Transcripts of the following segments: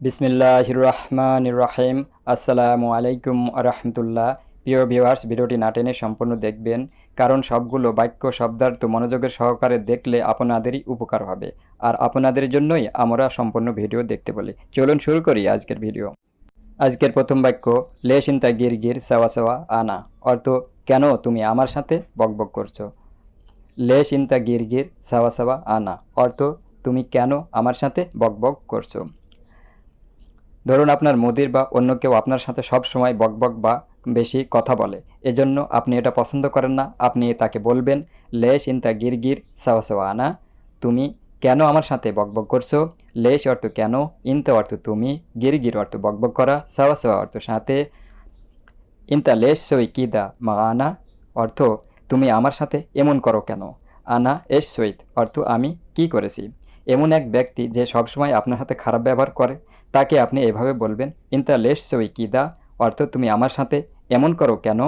বিসমিল্লাহ রহমান রাহিম আসসালামু আলাইকুম রহমতুল্লাহ প্রিয় ভিউয়ার্স ভিডিওটি না টেনে সম্পূর্ণ দেখবেন, কারণ সবগুলো বাক্য, শব্দার্থ মনোযোগের সহকারে দেখলে আপনাদেরই উপকার হবে। আর আপনাদের জন্যই আমরা সম্পূর্ণ ভিডিও দেখতে বলি। চলুন শুরু করি আজকের ভিডিও। আজকের প্রথম বাক্য লে চিন্তা গির গির সাওয়া সাওয়া আনা। অর্থ, কেন তুমি আমার সাথে বকবক করছ? লে চিন্তা গির গির সাওয়া সাওয়া আনা। অর্থ, তুমি কেন আমার সাথে বকবক করছ? ধরুন আপনার মুদির বা অন্য কেউ আপনার সাথে সব সময় বকবক বা বেশি কথা বলে, এজন্য আপনি এটা পছন্দ করেন না, আপনি তাকে বলবেন, লেশ ইনতা গির গির, সাওয়া আনা, তুমি কেন আমার সাথে বকবক করছ? লেশ অর্থ কেন, ইনতা অর্থ তুমি, গির গির অর্থ বকবক করা, সাওয়া সাওয়া অর্থ সাথে, ইনতা লেশ সই কিদা মা আনা, অর্থ তুমি আমার সাথে এমন করো কেন? আনা এস সৈত অর্থ আমি কি করেছি? এমন এক ব্যক্তি যে সবসময় আপনার সাথে খারাপ ব্যবহার করে তাকে আপনি এভাবে বলবেন, ইনতা লেস সই কিদা অর্থ, তুমি আমার সাথে এমন করো কেন?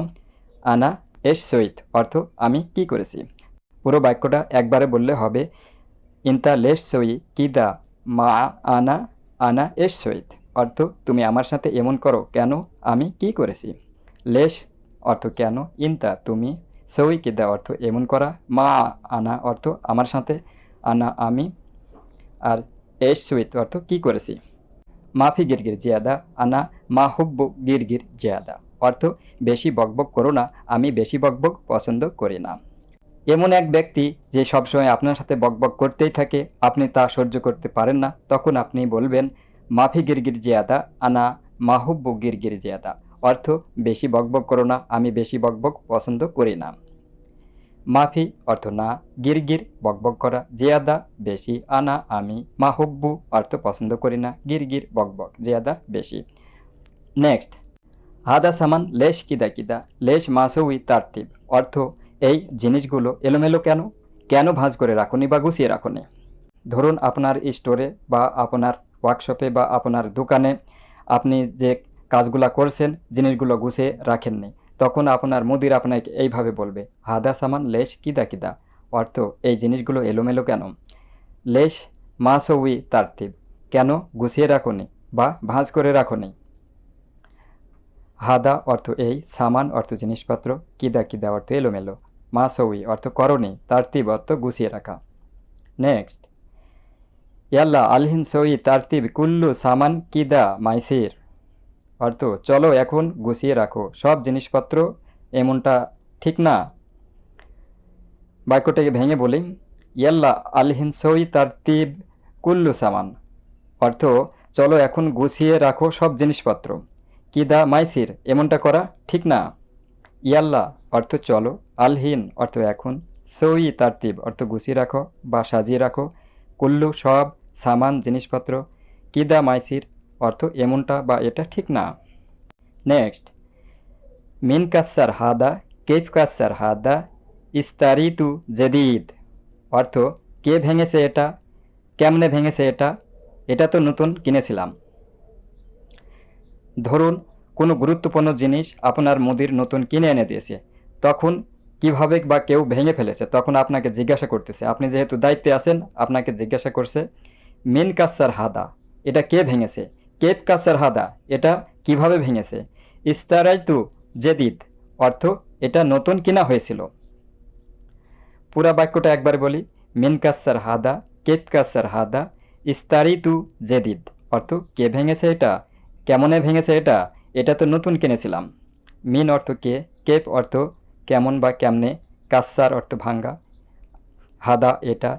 আনা এস সইত অর্থ, আমি কি করেছি? পুরো বাক্যটা একবারে বললে হবে, ইনতা লেস সই কিদা মা, আনা আনা এস সইত অর্থ, তুমি আমার সাথে এমন করো কেন? আমি কি করেছি? লেশ, অর্থ, কেন? ইনতা, তুমি সই কিদা অর্থ, এমন করা। মা, আনা, অর্থ, আমার সাথে আনা আমি। আর এস সুইত অর্থ, কি করেছি? মাফি গিরগির জিয়াদা, আনা মা হুব্বু গিরগির জিয়াদা। অর্থ, বেশি বকবক করো না, আমি বেশি বকবক পছন্দ করি না। এমন এক ব্যক্তি যে সবসময় আপনার সাথে বকবক করতেই থাকে, আপনি তা সহ্য করতে পারেন না, তখন আপনি বলবেন, মাফি গিরগির জিয়াদা, আনা মাহুব্বু গিরগির জিয়াদা। অর্থ, বেশি বকবক করো না, আমি বেশি বকবক পছন্দ করি না। মাফি অর্থ না, গিরগির, বকবক করা, জিয়াদা, বেশি, আনা, আমি মাহুব্বু অর্থ পছন্দ করি না, গিরগির, বকবক, জিয়াদা, বেশি। নেক্সট হাদা সামান, লেশ কিদা কিদা, লেশ মাসুই তারতিব, অর্থ এই জিনিসগুলো এলোমেলো কেন? কেন ভাঁজ করে রাখুনি বা গুছিয়ে রাখুনি? ধরুন আপনার স্টোরে বা আপনার ওয়ার্কশপে বা আপনার দোকানে আপনি যে কাজগুলা করছেন, জিনিসগুলো গুছিয়ে রাখেননি। তখন আপনার মুদির আপনাকে এইভাবে বলবে, হাদা সামান, লেশ কিদা কিদা? অর্থ, এই জিনিসগুলো এলোমেলো কেন? লেশ মাসউই তারতিব, কেন গুছিয়ে রাখুনি বা ভাঁজ করে রাখুনি? হাদা অর্থ, এই সামান অর্থ, জিনিসপত্র কিদা কিদা? অর্থ, এলোমেলো। মাসউই অর্থ করণি তারতিব অর্থ, গুছিয়ে রাখা। নেক্সট, ইয়াল্লা আলহিন সই তারতিব কুল্লু সামান কিদা মাইসির? অর্থ চলো এখন গুছিয়ে রাখো। সব জিনিসপত্র এমনটা ঠিক না? বাক্যটাকে ভেঙে বলি, ইয়াল্লা আলহিনসই তারতিব কুল্লু সামান। অর্থ, চলো এখন গুছিয়ে রাখো সব জিনিসপত্র। কিদা মাইসির, এমনটা করা ঠিক না? ইয়াল্লা, অর্থ, চলো। আলহিন, অর্থ, এখন। সই তারতিব অর্থ, গুছিয়ে রাখো বা সাজিয়ে রাখো। কুল্লু সব সামান জিনিসপত্র। কিদা মাইসির অর্থ এমনটা বা এটা ঠিক না। নেক্সট মিন কাসার হাদা, কেফ কাসার হাদা, ইস্তারিতু জেদিদ। অর্থ, কে ভেঙেছে এটা, কেমনে ভেঙেছে এটা এটা তো নতুন কিনেছিলাম। ধরুন, কোনো গুরুত্বপূর্ণ জিনিস আপনার মুদির নতুন কিনে এনে দিয়েছে। তখন কীভাবে বা কেউ ভেঙে ফেলেছে? তখন আপনাকে জিজ্ঞাসা করতেছে। আপনি যেহেতু দায়িত্বে আছেন, আপনাকে জিজ্ঞাসা করছে, মিন কাসার হাদা, এটা কে ভেঙেছে? কেপ কাসার হাদা, এটা কীভাবে ভেঙেছে? ইস্তারাইতু জেদিদ, অর্থ এটা নতুন কিনা হয়েছিল। পুরা বাক্যটা একবার বলি, মিন কাসার হাদা, কেপ কাসার হাদা ইস্তারিতু জেদিদ, অর্থ কে ভেঙেছে এটা, কেমনে ভেঙেছে এটা এটা তো নতুন কিনেছিলাম। মিন অর্থ কে, কেপ অর্থ কেমন বা কেমনে, কাসার অর্থ ভাঙ্গা, হাদা এটা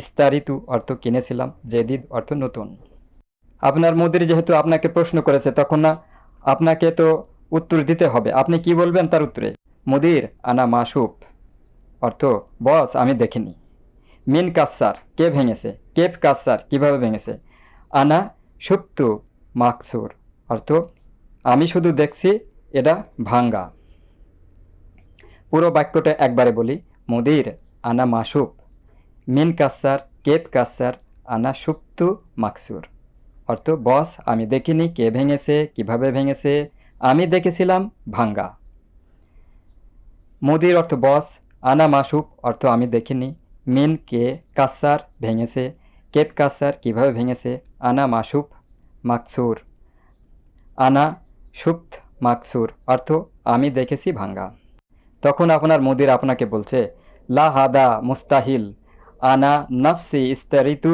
ইস্তারিতু অর্থ কিনেছিলাম, জেদিদ অর্থ নতুন। আপনার মুদির যেহেতু আপনাকে প্রশ্ন করেছে, তখন না, আপনাকে তো উত্তর দিতে হবে। আপনি কি বলবেন তার উত্তরে? মুদির আনা মাসুপ অর্থ, বস, আমি দেখিনি। মিন কাসার, কে ভেঙেছে? কেপ কাসার, কীভাবে ভেঙেছে? আনা সুপ্তু মাকসুর। অর্থ, আমি শুধু দেখছি, এটা ভাঙ্গা। পুরো বাক্যটা একবারে বলি। মুদির আনা মাসুপ মিন কাসার কেপ কাসার, আনা সুপ্তু মাকসুর। অর্থ, বস, আমি দেখিনি কে ভেঙেছে, কীভাবে ভেঙেছে, আমি দেখেছিলাম ভাঙ্গা। মুদির অর্থ, বস, আনা মাসুপ অর্থ, আমি দেখিনি। মিন, কে কাসার ভেঙেছে কেপ কাসার কীভাবে ভেঙেছে, আনা মাসুপ মাকসুর। আনা সুপ্ত মাকসুর, অর্থ, আমি দেখেছি ভাঙ্গা। তখন আপনার মুদির আপনাকে বলছে, লা হাদা মুস্তাহিল, আনা নফসি ইস্তারিতু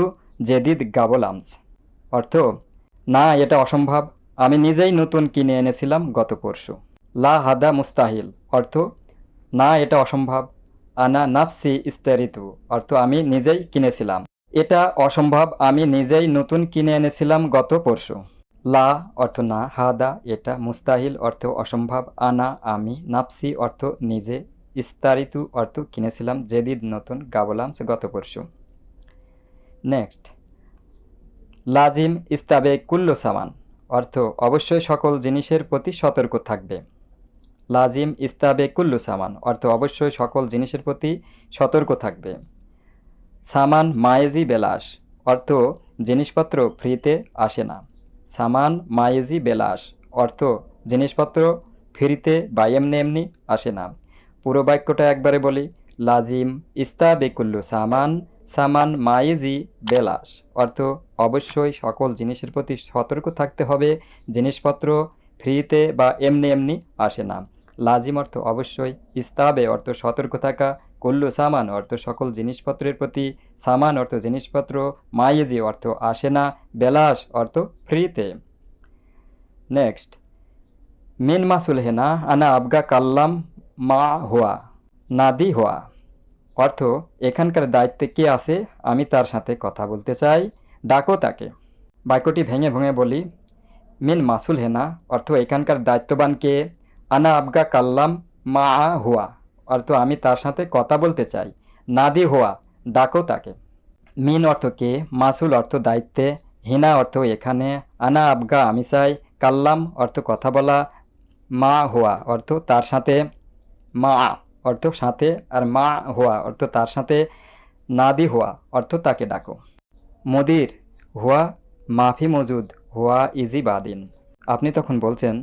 জেদিদ গাবলামস। অর্থ, না, এটা অসম্ভব। আমি নিজেই নতুন কিনে এনেছিলাম গত পরশু। লা হাদা মুস্তাহিল। অর্থ, না, এটা অসম্ভব। আনা নাফসি ইস্তারিতু। অর্থ, আমি নিজেই কিনেছিলাম। এটা অসম্ভব, আমি নিজেই নতুন কিনে এনেছিলাম গত পরশু। লা অর্থ, না, হাদা, এটা মুস্তাহিল। অর্থ, অসম্ভব, আনা, আমি নাফসি। অর্থ, নিজে ইস্তারিতু। অর্থ, কিনেছিলাম জেদিদ নতুন গাবলামস গত পরশু। নেক্সট লাজিম ইস্তাবে কুল্লু সামান, অর্থ অবশ্যই সকল জিনিসের প্রতি সতর্ক থাকবে। লাজিম ইস্তাবে কুল্লু সামান, অর্থ অবশ্যই সকল জিনিসের প্রতি সতর্ক থাকবে। সামান মায়েজি বেলাস অর্থ জিনিসপত্র ফ্রিতে আসে না। সামান মায়েজি বেলাস অর্থ জিনিসপত্র ফ্রিতে বা এমনি এমনি আসে না। পুরো বাক্যটা একবারে বলি, লাজিম ইস্তাবে কুল্লু সামান সামান মায়েজি বেলাস অর্থ, অবশ্যই সকল জিনিসের প্রতি সতর্ক থাকতে হবে, জিনিসপত্র ফ্রিতে বা এমনি এমনি আসে না। লাজিম অর্থ, অবশ্যই ইস্তাবে অর্থ, সতর্ক থাকা। কুল্লু সামান অর্থ, সকল জিনিসপত্রের প্রতি সামান অর্থ, জিনিসপত্র মায়েজি অর্থ আসে না। বেলাস অর্থ, ফ্রিতে। নেক্সট, মিন মাসুল হেনা আনা আবগা কাল্লাম মা হুয়া, নাদি হুয়া। অর্থ, এখানকার দায়িত্বে কে আছে, আমি তার সাথে কথা বলতে চাই। ডাকো তাকে। বাক্যটি ভেঙে ভেঙে বলি, মিন মাসুল হেনা, অর্থ, এখানকার দায়িত্ববান কে? আনা আবগা কাল্লাম মা হুয়া, অর্থ, আমি তার সাথে কথা বলতে চাই। নাদি হুয়া, ডাকো তাকে। মিন অর্থ কে? মাসুল অর্থ দায়িত্বে। হিনা অর্থ এখানে। আনা আবগা আমি চাই। কাল্লাম অর্থ কথা বলা। মা হুয়া অর্থ তার সাথে। মা অর্থ সাথে আর মা হুয়া, অর্থ তার সাথে, নাদি হুয়া, অর্থ তাকে ডাকো। মদির, হুয়া, মাফি মজুদ, হুয়া ইজি বাদিন। আপনি তখন বলছেন,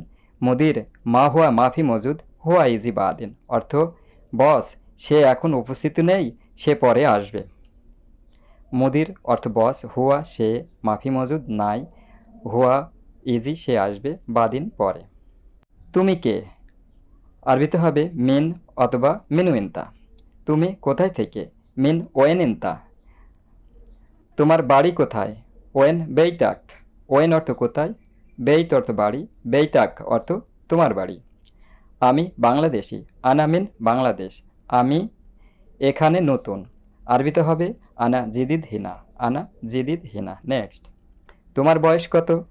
মদির, মা হুয়া, মাফি মজুদ, হুয়া ইজি বাদিন। অর্থ, বস, সে এখন উপস্থিত নেই, সে পরে আসবে। মুদির, অর্থ বস, হুয়া, সে, মাফি মজুদ নাই, হুয়া ইজি, সে আসবে, বাদিন পরে। তুমি কে? আরবিতে হবে মিন অথবা মিনুইন্তা তুমি কোথায় থেকে? মিন ওয়েন ইন্তা তোমার বাড়ি কোথায়? ওয়েন বেইতাক। ওয়েন অর্থ কোথায়? বেইত অর্থ বাড়ি, বেইতাক অর্থ তোমার বাড়ি। আমি বাংলাদেশি, আনা মিন বাংলাদেশ। আমি এখানে নতুন। আরবিতে হবে আনা জিদিদ হিনা, আনা জিদিদ হিনা। নেক্সট। তোমার বয়স কত?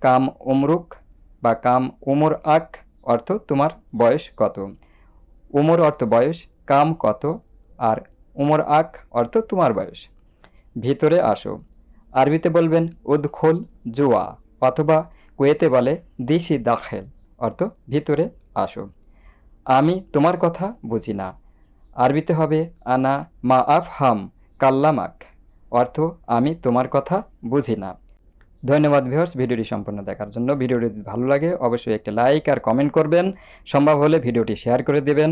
কাম উমরুক বা কাম উমর আক অর্থ তোমার বয়স কত? উমর অর্থ বয়স, কাম কত? আর উমর আক অর্থ তোমার বয়স। ভিতরে আসো। আরবিতে বলবেন, উদখোল জুয়া অথবা কুয়েতে বলে, দিশি দাখেল। অর্থ ভিতরে আসো। আমি তোমার কথা বুঝি না। আরবিতে হবে, আনা মা আফ হাম কাল্লামাক। অর্থ আমি তোমার কথা বুঝি না। ধন্যবাদ ভিউয়ার্স ভিডিওটি সম্পূর্ণ দেখার জন্য। ভিডিওটি ভালো লাগে, অবশ্যই একটি লাইক আর কমেন্ট করবেন। সম্ভব হলে ভিডিওটি শেয়ার করে দেবেন।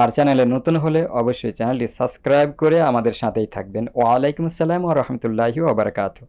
আর চ্যানেলে নতুন হলে অবশ্যই চ্যানেলটি সাবস্ক্রাইব করে আমাদের সাথেই থাকবেন। ওয়ালাইকুম আসসালাম ও রহমতুল্লাহি ওবরাকাতু